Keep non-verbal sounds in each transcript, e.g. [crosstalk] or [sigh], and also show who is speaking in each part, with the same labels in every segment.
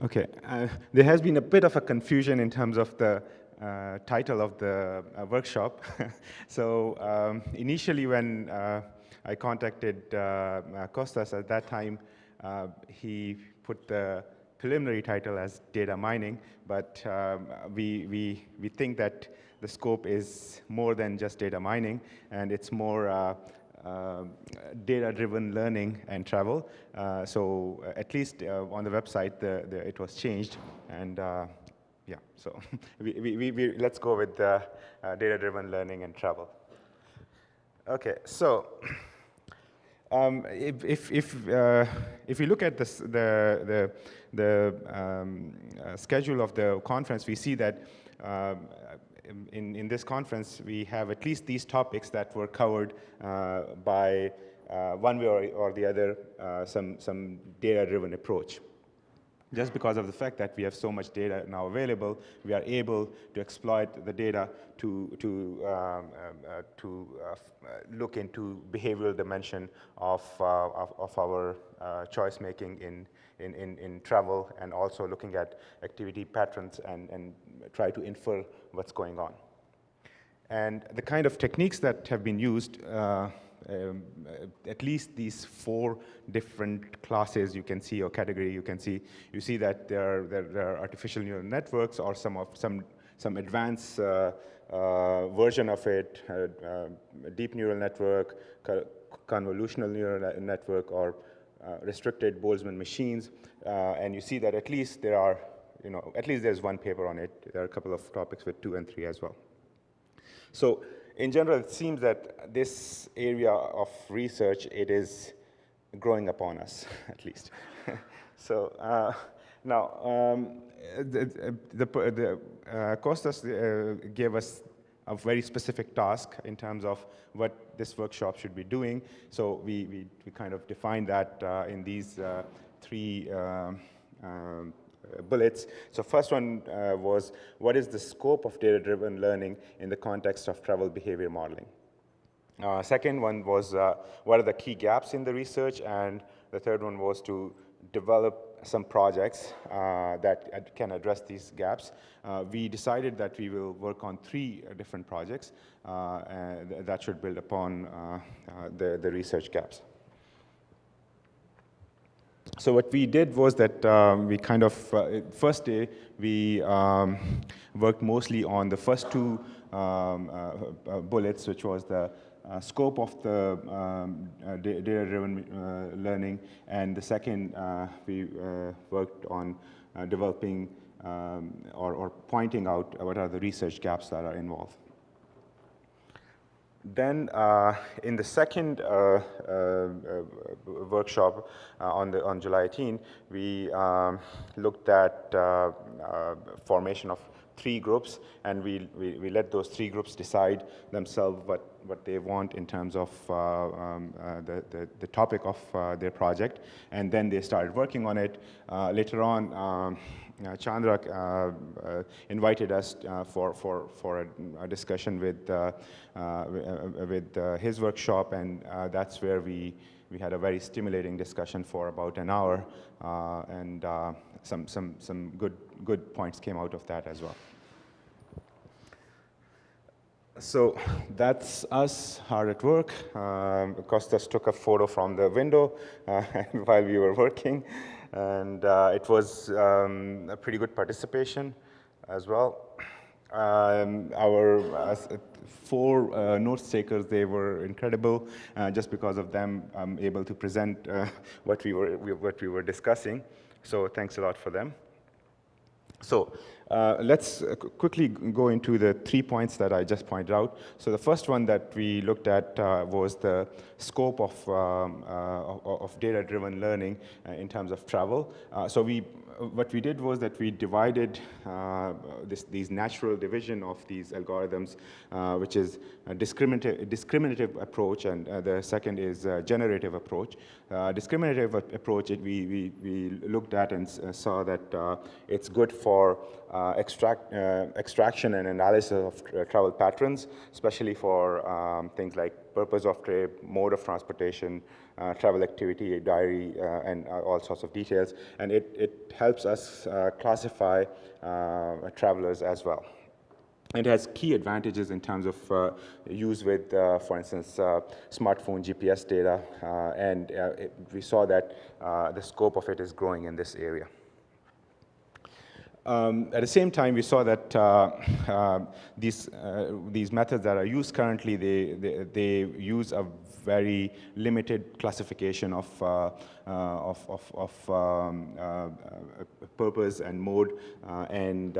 Speaker 1: Okay, uh, there has been a bit of a confusion in terms of the uh, title of the uh, workshop. [laughs] so um, initially when uh, I contacted uh, uh, Costas at that time, he put the preliminary title as data mining, but um, we, we, we think that the scope is more than just data mining, and it's more data-driven learning and travel. Uh, so uh, at least on the website, the, the, it was changed. And yeah, so [laughs] we, we, we, let's go with data-driven learning and travel. Okay, so [clears throat] um, if, if, if, uh, if you look at the, the, the um, uh, schedule of the conference, we see that um, in, in this conference, we have at least these topics that were covered uh, by uh, one way or, or the other, uh, some, some data-driven approach. Just because of the fact that we have so much data now available, we are able to exploit the data to, to, um, um uh, to uh, uh, look into behavioral dimension of, of, of, our choice making in, in, in, in travel and also looking at activity patterns and, and try to infer what's going on. And the kind of techniques that have been used, uh, um, at least these four different classes you can see or category you can see, you see that there are, there, are artificial neural networks or some of some some advanced uh, uh, version of it, uh, uh, deep neural network, convolutional neural network, or restricted Boltzmann machines. and you see that at least there are you know, at least there's one paper on it. There are a couple of topics with two and three as well. So in general, it seems that this area of research, it is growing upon us, [laughs] at least. [laughs] so uh, now, um, the, the, the uh, Costas uh, gave us a very specific task in terms of what this workshop should be doing. So we, we, we kind of defined that uh, in these uh, three um, um uh, bullets. So first one uh, was, what is the scope of data-driven learning in the context of travel behavior modeling? Uh, second one was, uh, what are the key gaps in the research? And the third one was to develop some projects uh, that can address these gaps. Uh, we decided that we will work on three different projects that should build upon the, the research gaps. So what we did was that um, we kind of, uh, first day, we um, worked mostly on the first two um, uh, uh bullets, which was the uh, scope of the um, uh, data-driven uh, learning, and the second, we worked on developing um, or, or pointing out what are the research gaps that are involved. Then uh, in the second uh, uh, uh workshop uh, on, the, on July 18, we um, looked at uh, formation of three groups, and we, we, we, let those three groups decide themselves what, what they want in terms of uh, um, uh, the, the, the, topic of uh, their project. And then they started working on it. later on, um, uh, Chandra uh, uh, invited us for, for, for a, a discussion with, with his workshop, and that's where we, we had a very stimulating discussion for about an hour, and some, some, some good, good points came out of that as well. So that's us hard at work. Um, Costas took a photo from the window uh, [laughs] while we were working and uh, it was um, a pretty good participation as well. Um, our uh, four uh, notes takers, they were incredible. Uh, just because of them, I'm able to present uh, [laughs] what, we were, what we were discussing. So thanks a lot for them. So uh, let's uh, quickly go into the three points that I just pointed out. So the first one that we looked at uh, was the scope of, um, uh, of data-driven learning uh, in terms of travel. So we what we did was that we divided this, these natural division of these algorithms, which is discriminative, discriminative approach, and the second is generative approach. Discriminative approach, it, we, we, we looked at and saw that it's good for extract, extraction and analysis of travel patterns, especially for um, things like purpose of trade, mode of transportation, uh, travel activity, diary, uh, and uh, all sorts of details. And it, it helps us uh, classify uh, travelers as well. It has key advantages in terms of uh, use with, uh, for instance, uh, smartphone GPS data, and it, we saw that the scope of it is growing in this area. Um, at the same time, we saw that uh, uh, these, uh, these methods that are used currently, they, they, they, use a very limited classification of, uh, uh, of, of, of um, uh, purpose and mode. and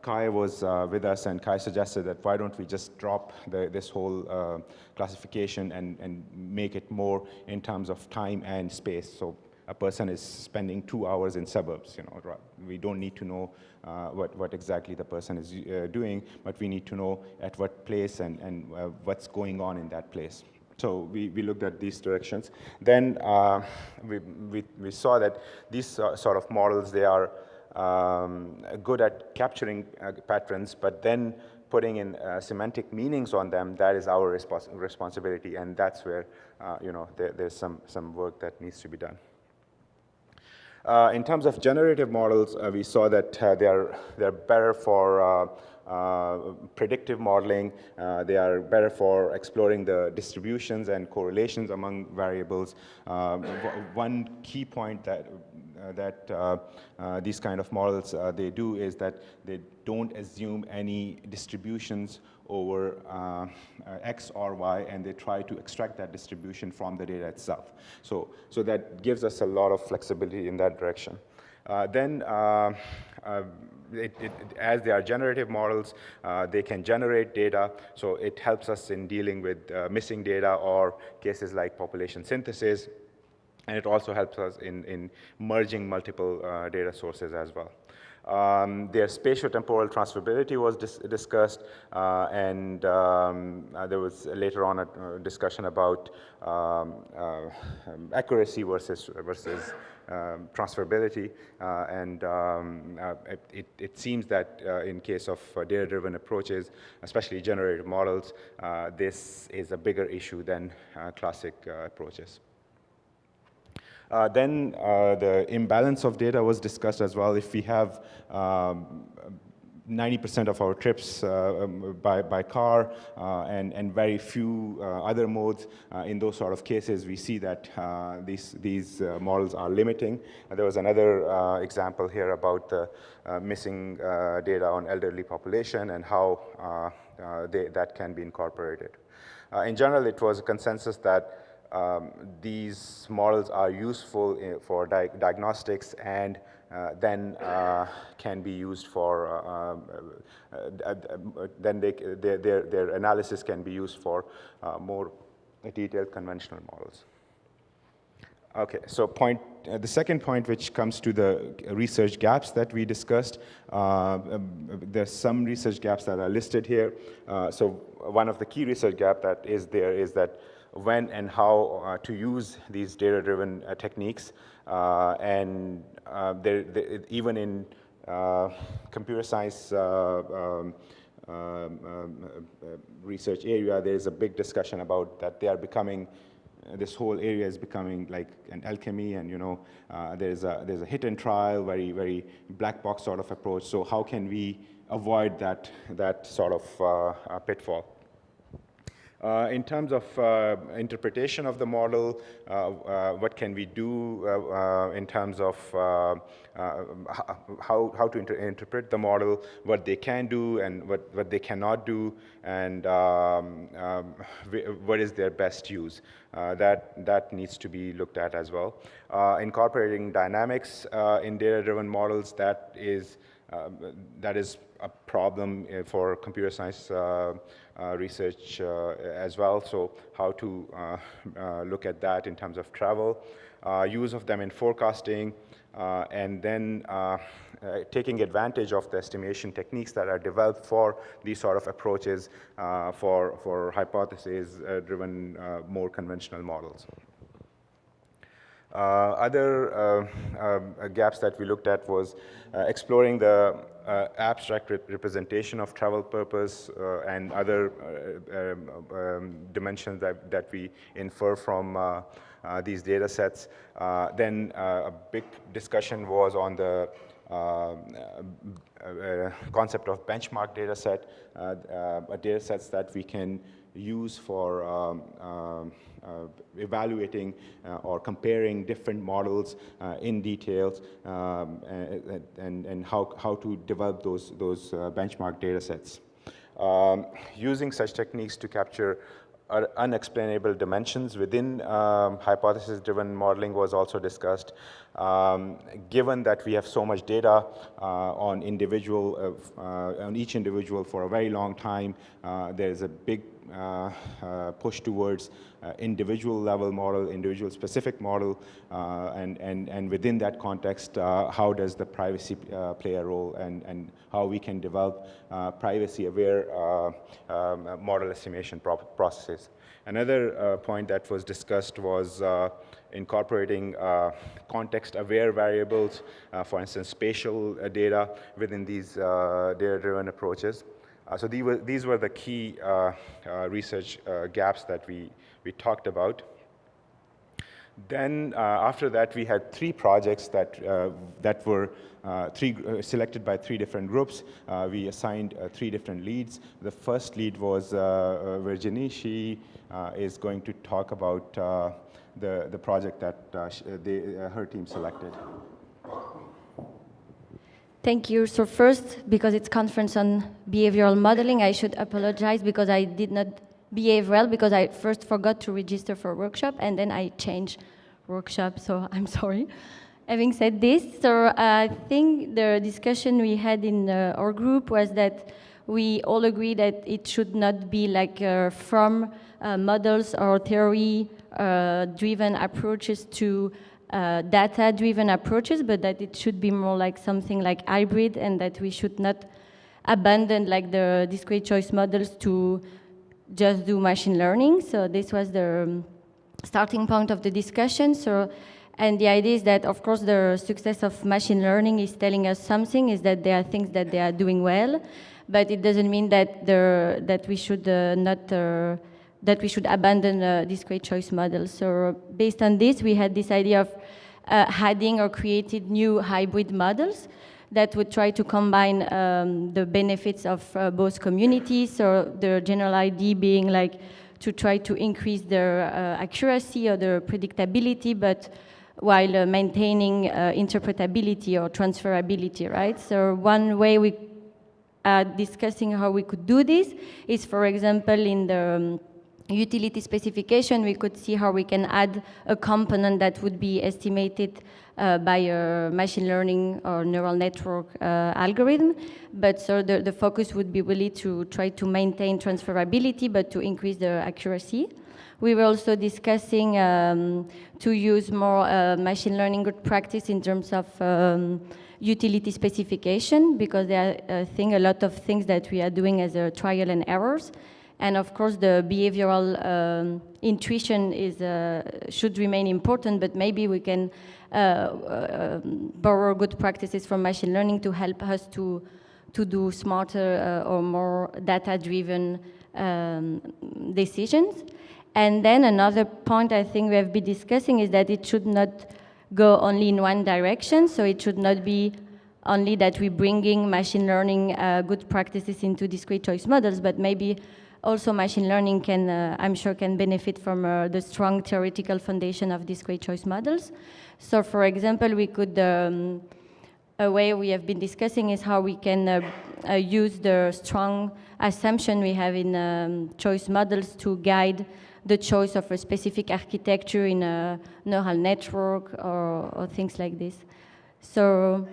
Speaker 1: Kai was with us, and Kai suggested that why don't we just drop the, this whole classification and, and make it more in terms of time and space. So a person is spending two hours in suburbs. You know, we don't need to know uh, what, what exactly the person is uh, doing, but we need to know at what place and, and uh, what's going on in that place. So we, we looked at these directions. Then uh, we, we, we, saw that these sort of models, they are um, good at capturing uh, patterns, but then putting in uh, semantic meanings on them, that is our respons responsibility, and that's where, you know, there, there's some, some work that needs to be done. Uh, in terms of generative models, uh, we saw that uh, they are they're better for uh, uh, predictive modeling. Uh, they are better for exploring the distributions and correlations among variables. one key point that that these kind of models they do is that they don't assume any distributions over uh, uh, X or Y, and they try to extract that distribution from the data itself. So, so that gives us a lot of flexibility in that direction. Uh, then, uh, uh, it, it, as they are generative models, uh, they can generate data, so it helps us in dealing with missing data or cases like population synthesis, and it also helps us in, in merging multiple data sources as well. Um, their spatiotemporal transferability was dis discussed, uh, and um, uh, there was later on a, a discussion about um, uh, accuracy versus, versus um, transferability. Uh, and um, uh, it, it, seems that uh, in case of data-driven approaches, especially generative models, this is a bigger issue than classic approaches. Uh, then uh, the imbalance of data was discussed as well. If we have 90% um, of our trips uh, um, by, by car uh, and, and very few uh, other modes. In those sort of cases, we see that these, these models are limiting. And there was another example here about the missing data on elderly population and how they, that can be incorporated. in general, it was a consensus that um, these models are useful in, for di diagnostics and uh, then uh, can be used for, uh, um, uh, uh, then they, their, their, their, analysis can be used for uh, more detailed conventional models. Okay, so point, the second point which comes to the research gaps that we discussed, um, there's some research gaps that are listed here. so one of the key research gap that is there is that when and how uh, to use these data-driven uh, techniques. Uh, and they're, they're, even in computer science um, um, research area, there is a big discussion about that they are becoming this whole area is becoming like an alchemy and you know uh, there's a there's a hit and trial very very black box sort of approach so how can we avoid that that sort of uh, pitfall uh, in terms of uh, interpretation of the model, uh, uh what can we do uh, uh, in terms of how, how to inter interpret the model, what they can do and what, what they cannot do, and um, um, what is their best use. that, that needs to be looked at as well. incorporating dynamics in data-driven models, that is, that is a problem for computer science uh, research uh, as well. So how to uh, look at that in terms of travel, use of them in forecasting, and then taking advantage of the estimation techniques that are developed for these sort of approaches for, for hypothesis-driven, more conventional models. Uh, other uh, uh, gaps that we looked at was exploring the abstract re representation of travel purpose and other um, um, dimensions that, that we infer from uh, these data sets. Uh, then uh, a big discussion was on the concept of benchmark data set, data sets that we can use for um, um, uh, evaluating uh, or comparing different models uh, in details um, and, and, and, how, how to develop those, those benchmark data sets. Um, using such techniques to capture unexplainable dimensions within um, hypothesis-driven modeling was also discussed. Um, given that we have so much data uh, on individual, uh, uh, on each individual for a very long time, uh, there's a big Uh, uh, push towards uh, individual level model, individual specific model, and, and, and within that context, how does the privacy play a role and, and how we can develop privacy aware um, model estimation processes. Another point that was discussed was incorporating uh, context-aware variables, uh, for instance, spatial uh, data within these data-driven approaches. Uh, so these were, these were the key uh, uh, research gaps that we, we talked about. Then after that, we had three projects that, that were uh, three, uh, selected by three different groups. Uh, we assigned three different leads. The first lead was Virginie. She is going to talk about the, the project that they, her team selected.
Speaker 2: Thank you. So first, because it's conference on behavioral modeling, I should apologize because I did not behave well because I first forgot to register for workshop and then I changed workshop, so [laughs] I'm sorry. Having said this, so I think the discussion we had in uh, our group was that we all agree that it should not be like uh, from uh, models or theory-driven uh, approaches to uh, data-driven approaches, but that it should be more like something like hybrid and that we should not abandon like the discrete choice models to just do machine learning. So this was the um, starting point of the discussion. So, and the idea is that, of course, the success of machine learning is telling us something, is that there are things that they are doing well, but it doesn't mean that, that we should uh, not uh, that we should abandon uh, discrete choice models. So based on this, we had this idea of uh, adding or created new hybrid models that would try to combine um, the benefits of uh, both communities. So the general idea being like to try to increase their uh, accuracy or their predictability, but while uh, maintaining uh, interpretability or transferability, right? So one way we are discussing how we could do this is, for example, in the um, utility specification, we could see how we can add a component that would be estimated uh, by a machine learning or neural network uh, algorithm. But so the, the focus would be really to try to maintain transferability, but to increase the accuracy. We were also discussing um, to use more uh, machine learning good practice in terms of um, utility specification, because there are, I think, a lot of things that we are doing as a trial and errors. And of course, the behavioral um, intuition is, uh, should remain important, but maybe we can uh, uh, borrow good practices from machine learning to help us to, to do smarter uh, or more data-driven um, decisions. And then another point I think we have been discussing is that it should not go only in one direction, so it should not be only that we're bringing machine learning uh, good practices into discrete choice models, but maybe also machine learning can, uh, I'm sure, can benefit from uh, the strong theoretical foundation of discrete choice models. So for example, we could, um, a way we have been discussing is how we can uh, uh use the strong assumption we have in um, choice models to guide the choice of a specific architecture in a neural network or, or things like this. So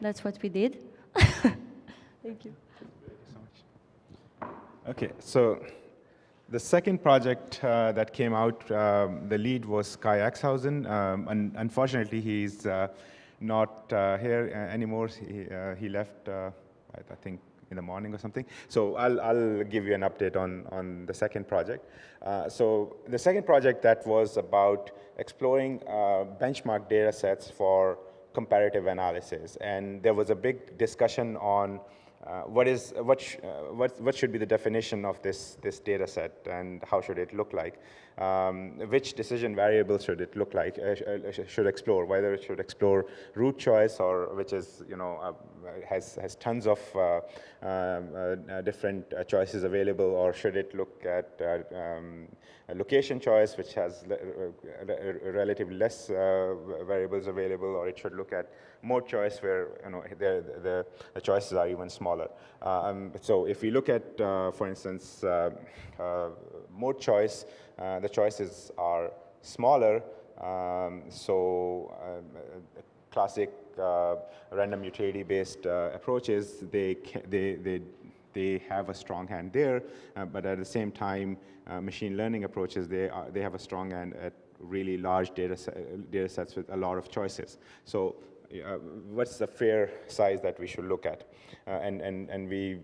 Speaker 2: that's what we did. [laughs] Thank you.
Speaker 1: Okay, so the second project uh, that came out, um, the lead was Kai Axhausen. Um, and unfortunately, he's uh, not uh, here uh, anymore. He, uh, he left, I think, in the morning or something. So I'll, I'll give you an update on, on the second project. So the second project that was about exploring benchmark data sets for comparative analysis. And there was a big discussion on uh, what is what, sh uh, what what should be the definition of this this data set and how should it look like? Um, which decision variables should it look like? Uh, sh uh, should explore whether it should explore route choice or which is you know uh, has has tons of uh, um, different choices available, or should it look at um, location choice which has relatively less variables available, or it should look at mode choice where you know the, the, choices are even smaller. Um, so if we look at, uh, for instance, uh, uh, mode choice, uh, the choices are smaller. Um, so um, classic uh, random utility-based uh, approaches, they, they, they, they have a strong hand there, but at the same time, machine learning approaches, they, are, they have a strong hand at really large data, set, data sets with a lot of choices. So uh, what's the fair size that we should look at? Uh, and, and, and we,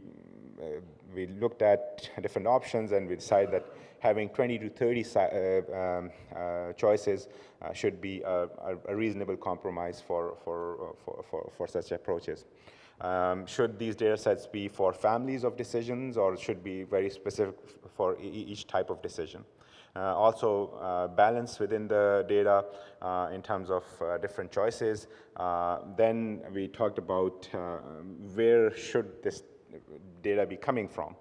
Speaker 1: uh, we looked at different options and we decided that having 20 to 30 um, choices should be a, a, reasonable compromise for, for, for, for, for such approaches. Um, should these data sets be for families of decisions or should be very specific for e each type of decision? Uh, also uh, balance within the data uh, in terms of different choices. then we talked about where should this data be coming from.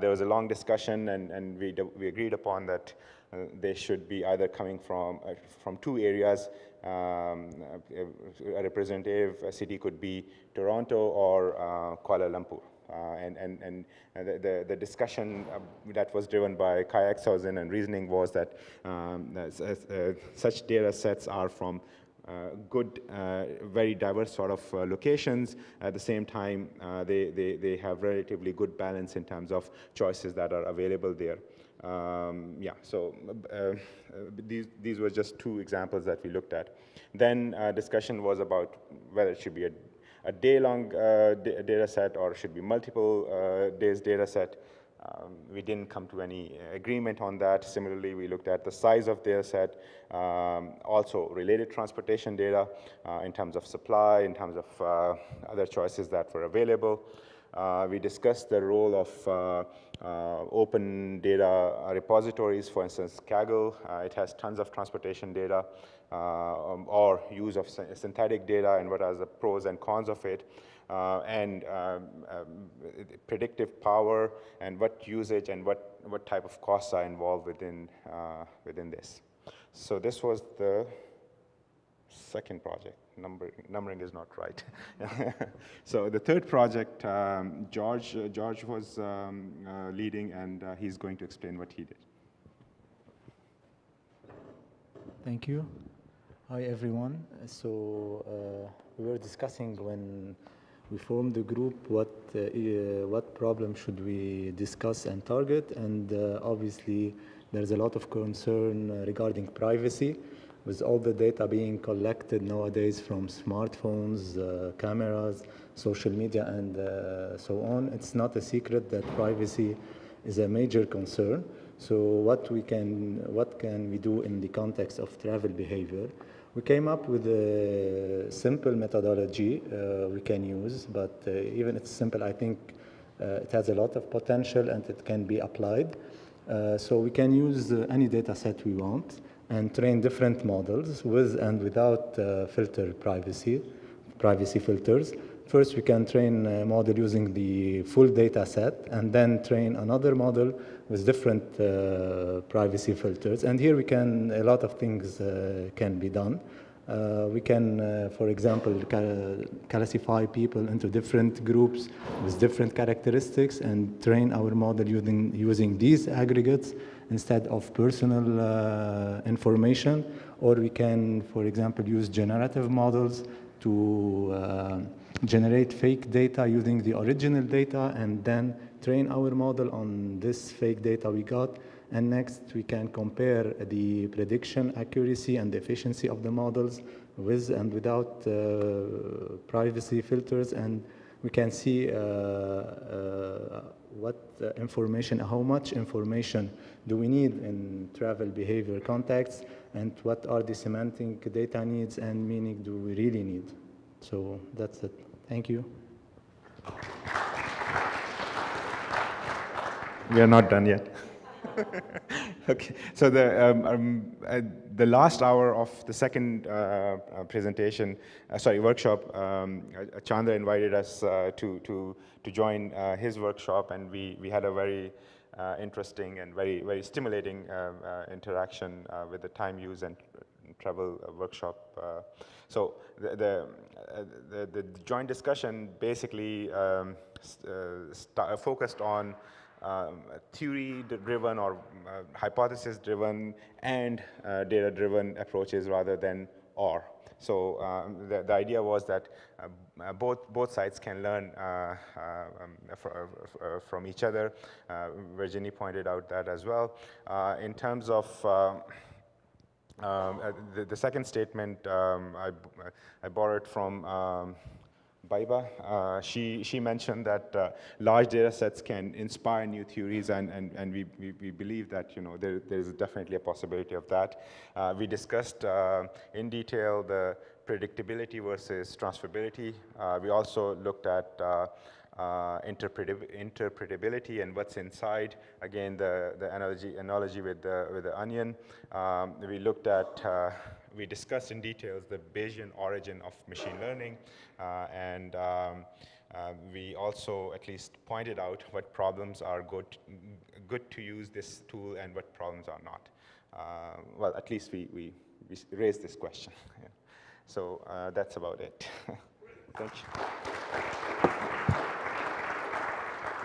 Speaker 1: there was a long discussion and, and we, we agreed upon that uh, they should be either coming from, uh, from two areas. Um, a representative city could be Toronto or uh, Kuala Lumpur. Uh, and and, and the, the, the, discussion uh, that was driven by Kai Axhausen and reasoning was that um, uh, such data sets are from uh, good, uh, very diverse sort of uh, locations. At the same time, they, they, they have relatively good balance in terms of choices that are available there. Um, yeah, so these, these were just two examples that we looked at. Then discussion was about whether it should be a a day-long uh, data set or should be multiple uh, days data set. Um, we didn't come to any agreement on that. Similarly, we looked at the size of data set, um, also related transportation data uh, in terms of supply, in terms of uh, other choices that were available. Uh, we discussed the role of uh, uh, open data repositories, for instance, Kaggle. it has tons of transportation data. Uh, um, or use of synthetic data and what are the pros and cons of it. Uh, and um, um, predictive power and what usage and what, what type of costs are involved within, uh, within this. So this was the second project. Number, numbering is not right. [laughs] so the third project, um, George, uh, George was um, uh, leading, and uh, he's going to explain what he did.
Speaker 3: Thank you. Hi everyone. So uh, we were discussing when we formed the group what uh, uh, what problem should we discuss and target, and uh, obviously there's a lot of concern uh, regarding privacy, with all the data being collected nowadays from smartphones, uh, cameras, social media, and so on. It's not a secret that privacy is a major concern. So what we can what can we do in the context of travel behavior? We came up with a simple methodology uh, we can use, but uh, even it's simple, I think uh, it has a lot of potential and it can be applied. Uh, so we can use uh, any data set we want and train different models with and without uh, filter privacy, privacy filters. First, we can train a model using the full data set and then train another model with different uh, privacy filters. And here we can, a lot of things uh, can be done. Uh, we can, uh, for example, classify people into different groups with different characteristics and train our model using, using these aggregates instead of personal uh, information. Or we can, for example, use generative models to uh, generate fake data using the original data and then train our model on this fake data we got. And next, we can compare the prediction accuracy and efficiency of the models with and without uh, privacy filters and we can see uh, uh, what uh, information, how much information do we need in travel behavior contexts, and what are the semantic data needs and meaning do we really need. So that's it. Thank you.
Speaker 1: We are not done yet. [laughs] okay, so the, um, um, uh, the last hour of the second uh, uh, presentation, uh, sorry, workshop, um, uh, Chandra invited us uh, to, to, to join his workshop and we, we had a very interesting and very, very stimulating interaction with the time use and travel workshop. so the, the, the, the, joint discussion basically um, focused on um, theory-driven or uh, hypothesis-driven and uh, data-driven approaches rather than or. So um, the, the, idea was that uh, uh both, both sides can learn uh, uh, um, fr from each other. Virginie pointed out that as well. in terms of um, the, the, second statement, um, I, I borrowed from um, Baiba. Uh, she, she mentioned that uh, large data sets can inspire new theories, and, and, and we, we, we believe that you know, there, there is definitely a possibility of that. Uh, we discussed uh, in detail the predictability versus transferability. Uh, we also looked at uh, interpretability and what's inside. Again, the, the analogy, analogy with, the, with the onion. Um, we looked at we discussed in details the Bayesian origin of machine learning, uh, and um, uh, we also at least pointed out what problems are good, good to use this tool and what problems are not. Uh, well, at least we, we, we raised this question. yeah. [laughs] So uh, that's about it. [laughs] Thank you.